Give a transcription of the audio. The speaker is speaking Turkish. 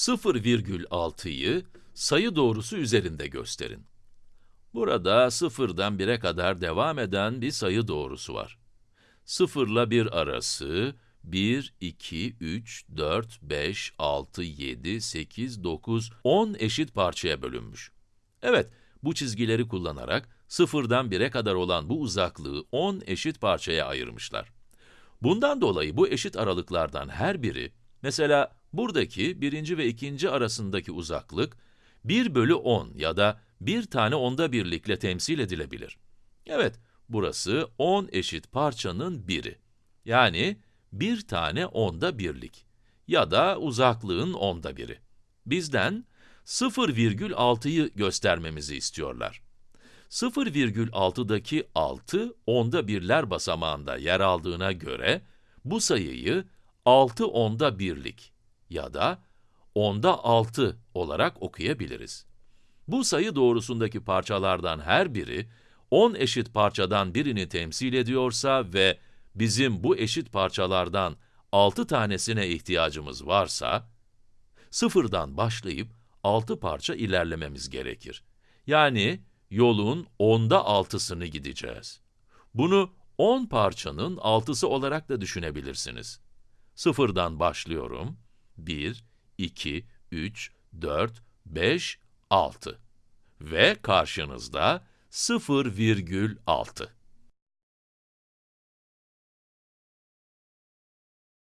0,6'yı sayı doğrusu üzerinde gösterin. Burada sıfırdan 1'e kadar devam eden bir sayı doğrusu var. 0 ile 1 arası 1, 2, 3, 4, 5, 6, 7, 8, 9, 10 eşit parçaya bölünmüş. Evet, bu çizgileri kullanarak sıfırdan 1'e kadar olan bu uzaklığı 10 eşit parçaya ayırmışlar. Bundan dolayı bu eşit aralıklardan her biri, mesela buradaki birinci ve ikinci arasındaki uzaklık, 1 bölü 10 ya da bir tane onda birlikle temsil edilebilir. Evet, burası 10 eşit parçanın biri. Yani bir tane onda birlik ya da uzaklığın onda biri. Bizden 0,6'yı göstermemizi istiyorlar. 0,6'daki 6, onda birler basamağında yer aldığına göre, bu sayıyı 6 onda birlik ya da onda 6 olarak okuyabiliriz. Bu sayı doğrusundaki parçalardan her biri, 10 eşit parçadan birini temsil ediyorsa ve bizim bu eşit parçalardan 6 tanesine ihtiyacımız varsa, sıfırdan başlayıp 6 parça ilerlememiz gerekir. Yani yolun onda altısını gideceğiz. Bunu 10 parçanın altısı olarak da düşünebilirsiniz. Sıfırdan başlıyorum. 1, 2, 3, 4, 5, 6. Ve karşınızda 0,6.